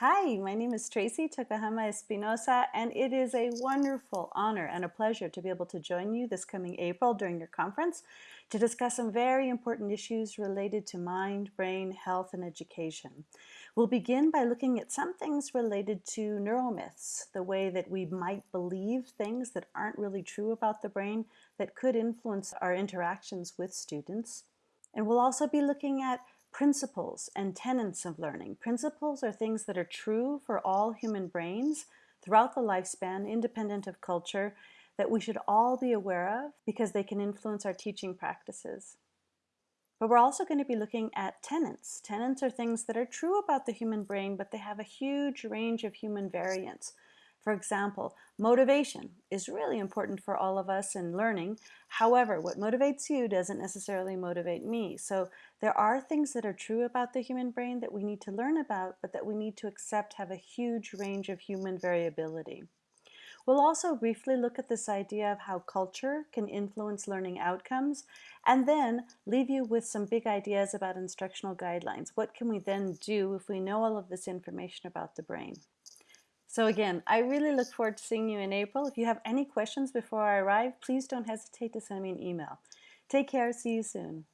Hi, my name is Tracy Tokuhama Espinosa, and it is a wonderful honor and a pleasure to be able to join you this coming April during your conference to discuss some very important issues related to mind, brain, health, and education. We'll begin by looking at some things related to neuromyths, the way that we might believe things that aren't really true about the brain that could influence our interactions with students. And we'll also be looking at principles and tenets of learning. Principles are things that are true for all human brains throughout the lifespan, independent of culture, that we should all be aware of because they can influence our teaching practices. But we're also going to be looking at tenets. Tenets are things that are true about the human brain, but they have a huge range of human variants. For example, motivation is really important for all of us in learning. However, what motivates you doesn't necessarily motivate me. So there are things that are true about the human brain that we need to learn about, but that we need to accept have a huge range of human variability. We'll also briefly look at this idea of how culture can influence learning outcomes and then leave you with some big ideas about instructional guidelines. What can we then do if we know all of this information about the brain? So again, I really look forward to seeing you in April. If you have any questions before I arrive, please don't hesitate to send me an email. Take care. See you soon.